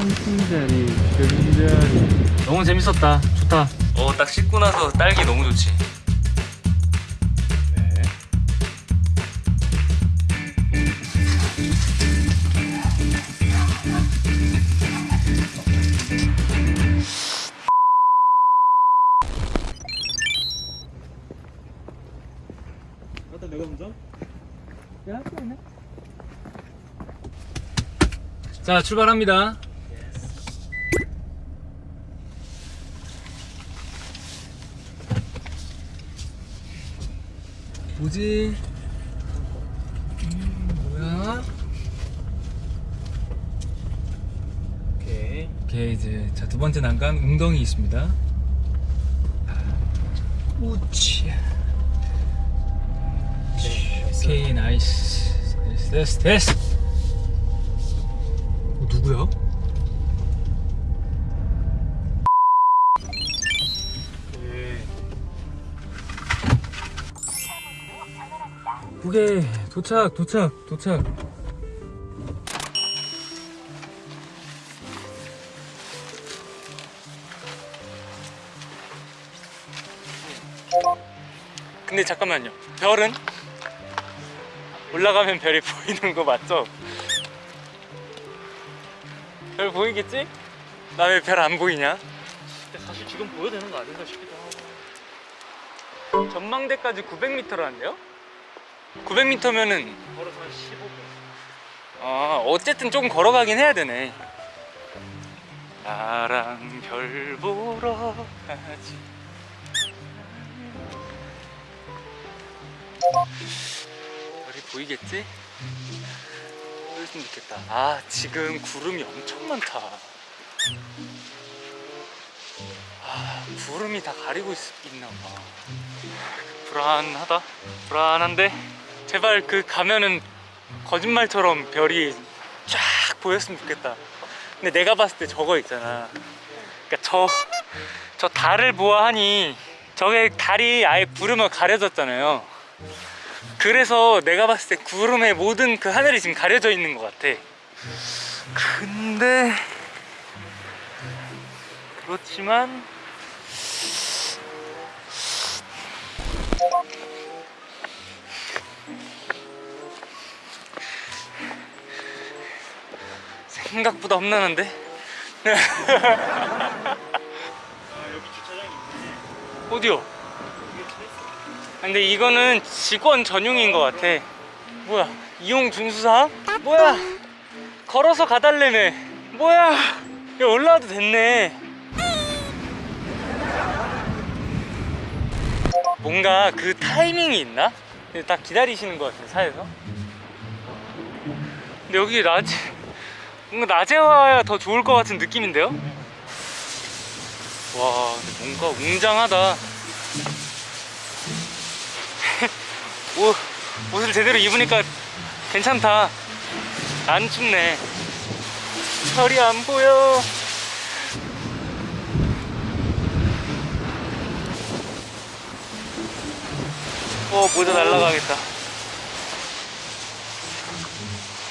한승자리 금자리. 너무 재밌었다. 좋다. 어딱 씻고 나서 딸기 너무 좋지. 네 일단 내가 먼저? 자 출발합니다 뭐지? 음, 뭐야? 오케이 오케이 이제 자 두 번째 난간 웅덩이 있습니다 우치 오케이 나이스 됐어 됐어 됐어 어, 누구야? 북에 도착 도착 도착 근데 잠깐만요 별은? 올라가면 별이 보이는 거 맞죠? 별 보이겠지? 나 왜 별 안 보이냐? 근데 사실 지금 보여야 되는 거 아닌가 싶기도 하고 전망대까지 900m라는데요? 900m면은 걸어서 한 15분 아 어쨌든 조금 걸어가긴 해야 되네. 나랑 별 보러 가지. 별이 보이겠지? 보였으면 좋겠다. 아 지금 구름이 엄청 많다. 아 구름이 다 가리고 있, 있나봐. 불안하다. 불안한데 제발 그 가면은 거짓말처럼 별이 쫙 보였으면 좋겠다. 근데 내가 봤을 때 저거 있잖아. 그러니까 저, 저 달을 보아하니 저게 달이 아예 구름을 가려졌잖아요. 그래서 내가 봤을 때 구름의 모든 그 하늘이 지금 가려져 있는 것 같아. 근데 그렇지만 생각보다 험난한데? 아 여기 주차장이 있네 어디요? 근데 이거는 직원 전용인 것 같아 뭐야 이용 중수상? 뭐야 걸어서 가달래매 뭐야 야 올라와도 됐네 뭔가 그 타이밍이 있나? 딱 기다리시는 것 같아 차에서 근데 여기 낮에 뭔가 낮에 와야 더 좋을 것 같은 느낌인데요? 와 뭔가 웅장하다. 옷, 옷을 제대로 입으니까 괜찮다. 안 춥네. 별이 안 보여. 어 모자 날라가겠다.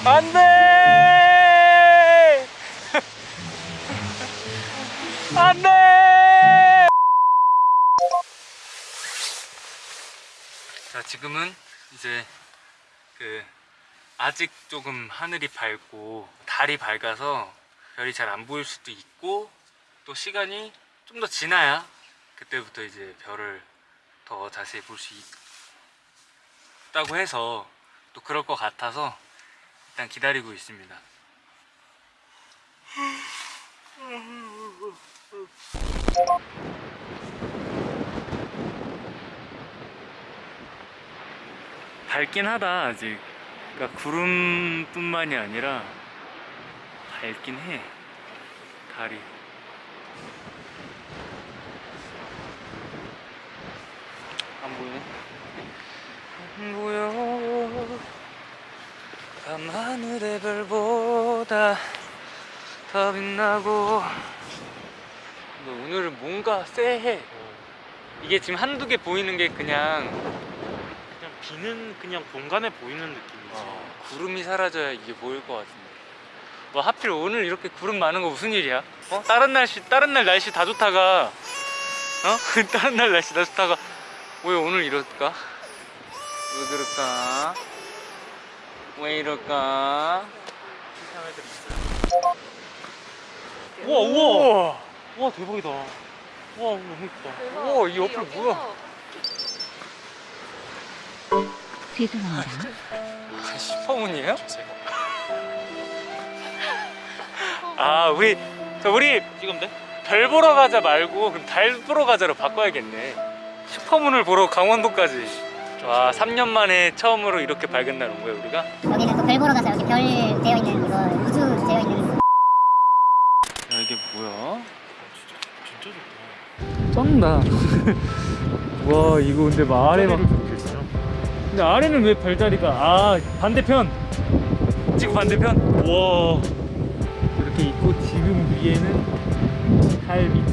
안돼 안돼 자 지금은 이제 그 아직 조금 하늘이 밝고 달이 밝아서 별이 잘 안 보일 수도 있고 또 시간이 좀 더 지나야 그때부터 이제 별을 더 자세히 볼 수 있다고 해서 또 그럴 것 같아서 일단 기다리고 있습니다 밝긴 하다 아직. 그러니까 구름뿐만이 아니라 밝긴 해 달이. 안 보이네. 안 보여. 밤하늘의 별보다 더 빛나고 근데 오늘은 뭔가 쎄해 이게 지금 한두 개 보이는 게 그냥 그냥 비는 그냥 본감에 보이는 느낌이지 어, 구름이 사라져야 이게 보일 것 같은데 뭐 하필 오늘 이렇게 구름 많은 거 무슨 일이야? 어? 다른 날씨 다른 날 날씨 다 좋다가 어? 다른 날 날씨 다 좋다가 왜 오늘 이럴까? 왜 그럴까? 왜 이럴까? 우와 우와 우 와 대박이다. 우와 너무 예쁘다. 우와 이 옆에 뭐야? 죄송합니다. 아, 슈퍼문이에요? 아 우리 저 우리 지금 돼? 별 보러 가자 말고 그럼 달 보러 가자로 바꿔야겠네 슈퍼문을 보러 강원도까지 와 3년 만에 처음으로 이렇게 밝은 날 온 거야 우리가? 여기는 또 별 보러 가서 여기 별 되어 있는 이거 우주 되어 있는 야 이게 뭐야? 진짜 쩐다 와 이거 근데 막 아래 막 근데 아래는 왜 별자리가 아 반대편! 지구 반대편? 와. 이렇게 있고 지금 위에는 달 밑이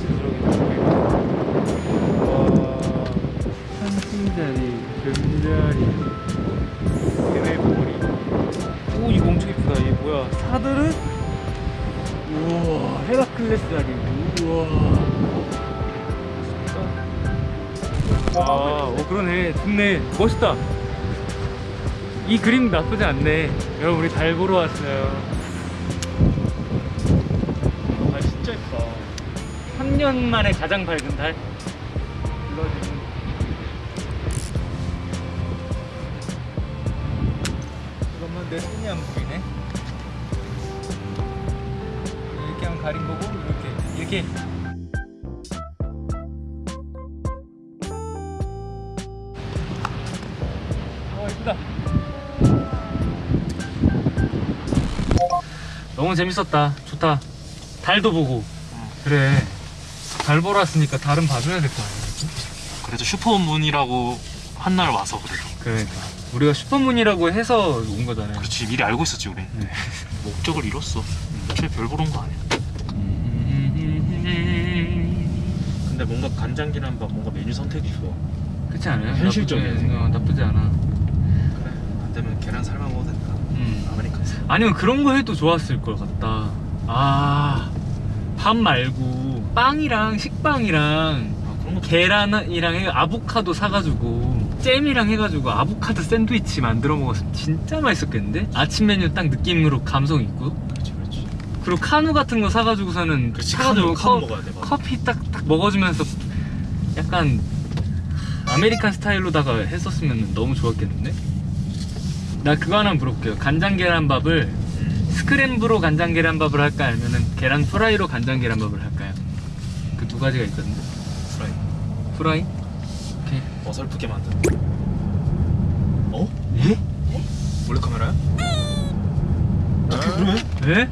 와. 한승자리 금자리. 해외머리 오 이거 엄청 이쁘다. 이게 뭐야? 사드르 우와 헤라클레스 자리 우와 아, 오 그러네. 좋네. 멋있다. 이 그림 나쁘지 않네. 여러분 우리 달 보러 왔어요. 아 진짜 예쁘다. 3년 만에 가장 밝은 달. 잠깐만 내 손이 안 보이네. 이렇게 하면 가린 거고 이렇게 이렇게. 너무 재밌었다 좋다 달도 보고 그래 달 보러 왔으니까 달은 봐줘야 될 거 아니야 그래도 슈퍼문이라고 한 날 와서 그래도. 그러니까 우리가 슈퍼문이라고 해서 온 거잖아요 그렇지 미리 알고 있었지 우리. 네. 목적을 이뤘어. 애초에 별 보러 온 거 아니야. 근데 뭔가 간장계란밥 뭔가 메뉴 선택이 좋아. 그렇지 않아요? 현실적이야, 나쁘지, 어, 나쁘지 않아 그래. 안 되면 계란 삶아 먹어도 된다. 음. American. 아니면 그런 거 해도 좋았을 것 같다 아 밥 말고 빵이랑 식빵이랑 아 계란이랑 해 아보카도 사가지고 잼이랑 해가지고 아보카도 샌드위치 만들어 먹었으면 진짜 맛있었겠는데? 아침 메뉴 딱 느낌으로 감성 있고 그렇지 그렇지. 그리고 카누 같은 거 사가지고서는 그렇지 사가지고 카누 카누 커- 먹어야 돼. 맞아. 커피 딱 딱 먹어주면서 약간 American 스타일로다가 했었으면 너무 좋았겠는데? 나 그거 하나 물어볼게요 간장 계란밥을 음. scramble로 간장 계란밥을 할까 아니면은 계란 프라이로 간장 계란밥을 할까요? 그 두 가지가 있거든요 프라이. 프라이? 오케이 어설프게 만든. 어? 예? 몰래 카메라야? 어떻게 그래? 에?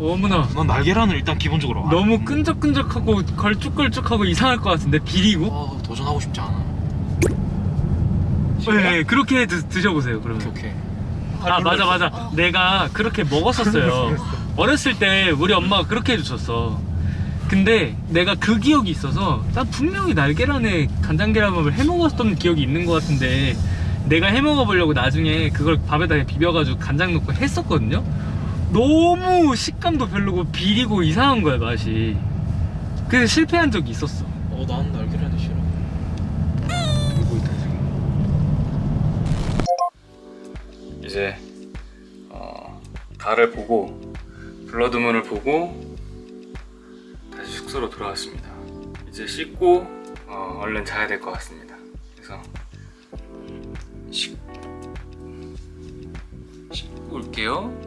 어머나 난 날계란을 일단 기본적으로. 안- 너무 끈적끈적하고 걸쭉걸쭉하고 이상할 것 같은데 비리고? 아, 도전하고 싶지 않아. 네 그렇게 드, 드셔보세요 그러면. 오케이. 오케이. 아 맞아. 맞아 내가 그렇게 먹었었어요. 어렸을 때 우리 엄마가 그렇게 해주셨어. 근데 내가 그 기억이 있어서 난 분명히 날계란에 간장 계란밥을 해먹었던 기억이 있는 것 같은데 내가 해먹어보려고 나중에 그걸 밥에다 비벼가지고 간장 넣고 했었거든요. 너무 식감도 별로고 비리고 이상한 거야 맛이. 그래서 실패한 적이 있었어. 어, 난 날계란이 싫어. 이제 어, 달을 보고 블러드문을 보고 다시 숙소로 돌아왔습니다. 이제 씻고 어, 얼른 자야 될 것 같습니다. 그래서 씻, 씻고 올게요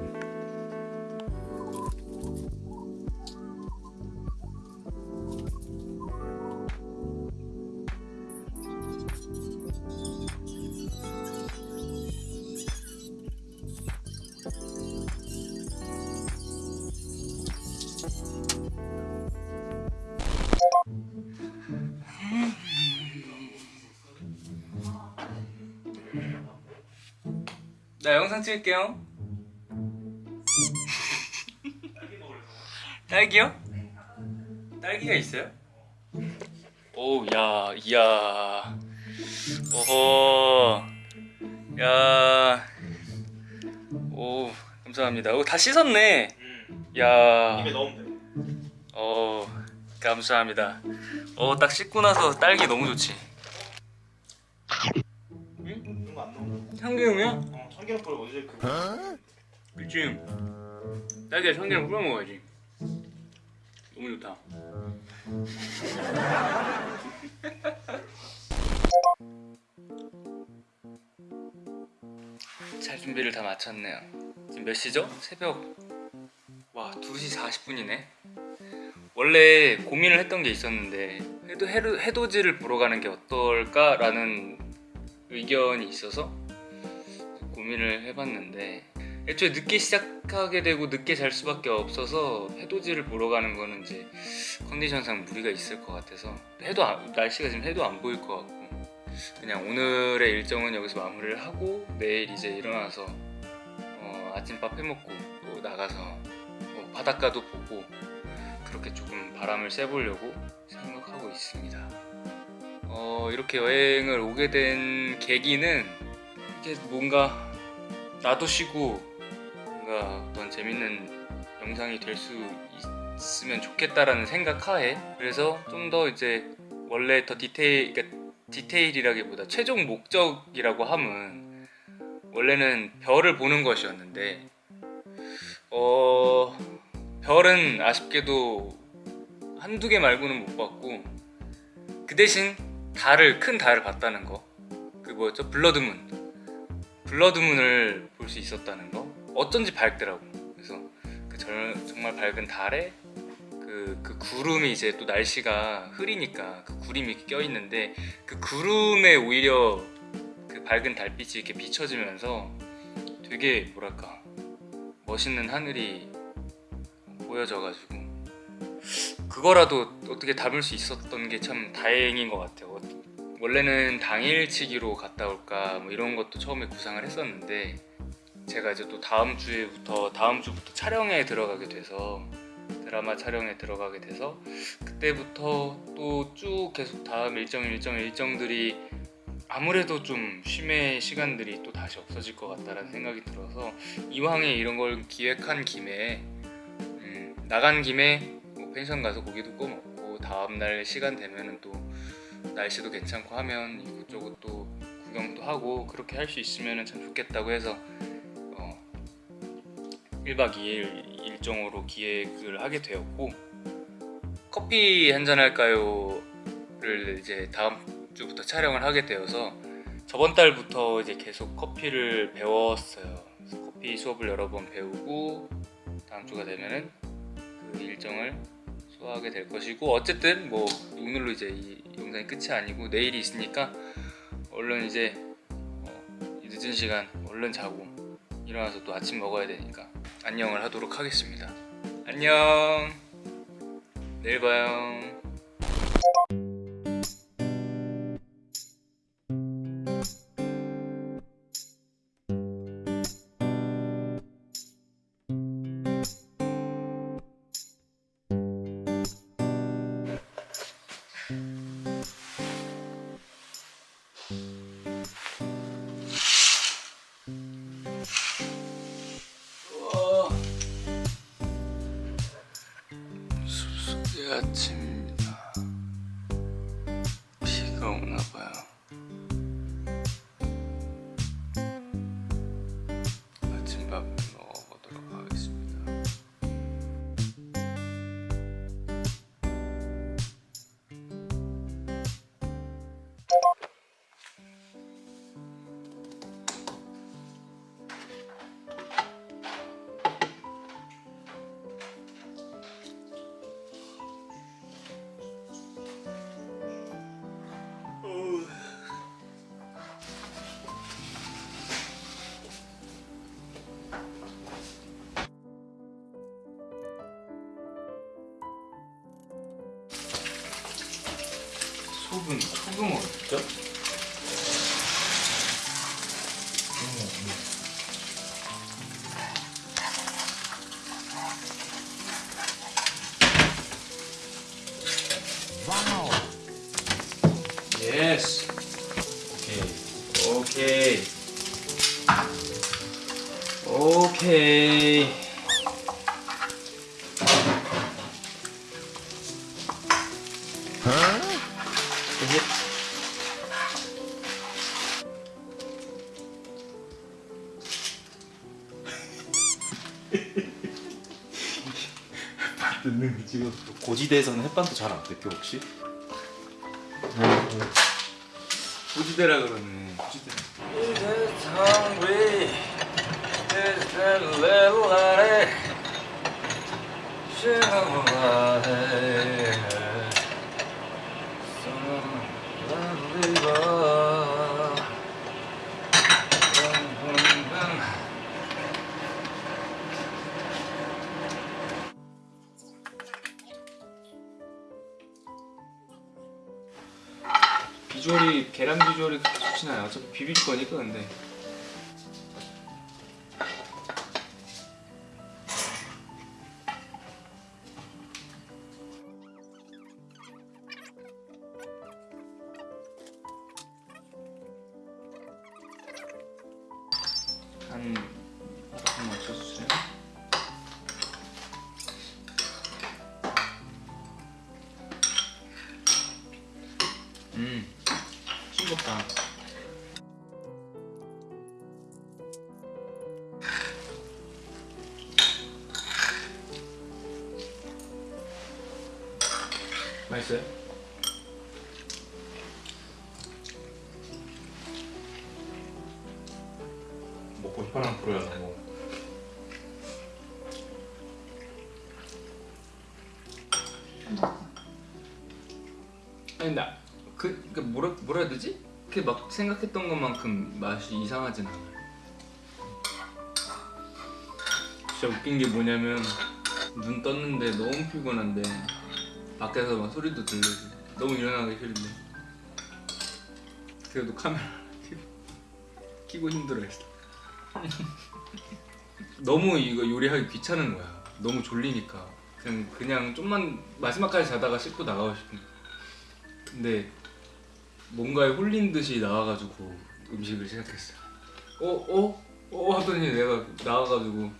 나 영상 찍을게요 딸기요? 딸기가 있어요? 오, 야, 이야. 어허. 야. 오, 감사합니다. 오, 다 씻었네. 음. 야. 넣으면 돼. 어 감사합니다. 어딱 씻고 나서 딸기 너무 좋지. 넣어. 참기름이야? 어, 참기름 뿌려 어제 그. 그치. 딸기에 참기름 뿌려 먹어야지. 너무 좋다. 잘 준비를 다 마쳤네요. 지금 몇 시죠? 새벽 와 2시 40분이네. 원래 고민을 했던 게 있었는데 해도 해도 해돋이를 보러 가는 게 어떨까 라는 의견이 있어서 고민을 해봤는데 애초에 늦게 시작하게 되고 늦게 잘 수밖에 없어서 해돋이를 보러 가는 거는 이제 컨디션상 무리가 있을 것 같아서 해도 안- 날씨가 지금 해도 안 보일 것 같고 그냥 오늘의 일정은 여기서 마무리를 하고 내일 이제 일어나서 어, 아침밥 해먹고 또 나가서 뭐 바닷가도 보고 그렇게 조금 바람을 쐬보려고 생각하고 있습니다. 어, 이렇게 여행을 오게 된 계기는 이게 뭔가 나도 쉬고 뭔가 어떤 재밌는 영상이 될 수 있으면 좋겠다라는 생각 하에 그래서 좀 더 이제 원래 더 디테일 그러니까 디테일이라기보다 최종 목적이라고 함은 원래는 별을 보는 것이었는데 어 별은 아쉽게도 한두 개 말고는 못 봤고 그 대신 달을 큰 달을 봤다는 거. 그 뭐였죠? blood moon blood moon을 볼 수 있었다는 거 어쩐지 밝더라고 그래서 그 절- 정말 밝은 달에 그, 그 구름이 이제 또 날씨가 흐리니까 그 구름이 껴있는데 그 구름에 오히려 그 밝은 달빛이 이렇게 비춰지면서 되게 뭐랄까 멋있는 하늘이 보여져가지고 그거라도 어떻게 담을 수 있었던 게 참 다행인 것 같아요. 원래는 당일치기로 갔다 올까 뭐 이런 것도 처음에 구상을 했었는데 제가 이제 또 다음 주에부터 다음 주부터 촬영에 들어가게 돼서 드라마 촬영에 들어가게 돼서 그때부터 또 쭉 계속 다음 일정 일정 일정들이 아무래도 좀 쉼의 시간들이 또 다시 없어질 것 같다라는 생각이 들어서 이왕에 이런 걸 기획한 김에 음, 나간 김에 뭐 펜션 가서 고기도 구워 먹고 다음날 시간 되면은 또 날씨도 괜찮고 하면 이곳저곳 또 구경도 하고 그렇게 할 수 있으면 참 좋겠다고 해서 어, 1박 2일 일정으로 기획을 하게 되었고 커피 한잔 할까요를 이제 다음 주부터 촬영을 하게 되어서 저번 달부터 이제 계속 커피를 배웠어요. 커피 수업을 여러 번 배우고 다음 주가 되면은 그 일정을 소화하게 될 것이고 어쨌든 뭐 오늘로 이제 이 영상이 끝이 아니고 내일이 있으니까 얼른 이제 어, 이 늦은 시간 얼른 자고 일어나서 또 아침 먹어야 되니까 안녕을 하도록 하겠습니다. 안녕. 내일 봐요. 소금, 소금 어딨죠? 듣는 거 지금 고지대에서는 햇반도 잘 안 뜯겨 혹시? 고지대라 그러네. 고지대. 비주얼이 계란 비주얼이 그렇게 좋진 않아요. 어차피 비빌 거니까 근데. 한 조금 맞춰주세요. 음, ボタン 나그 그 뭐라 뭐라 해야 되지? 그막 생각했던 것만큼 맛이 이상하진 않아. 진짜 웃긴 게 뭐냐면 눈 떴는데 너무 피곤한데 밖에서 막 소리도 들리고 너무 일어나기 싫은데 그래도 카메라 켜고 키고 힘들어했어. 너무 이거 요리하기 귀찮은 거야. 너무 졸리니까 그냥 그냥 좀만 마지막까지 자다가 씻고 나가고 싶은 거야. 근데 뭔가에 홀린 듯이 나와가지고 음식을 시작했어. 어? 어? 어? 하더니 내가 나와가지고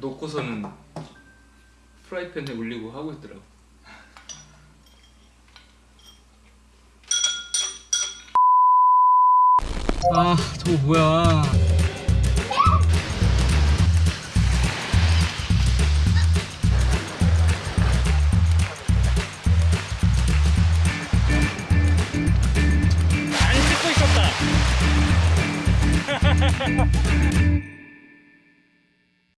놓고서는 프라이팬에 올리고 하고 있더라고. 아 저거 뭐야?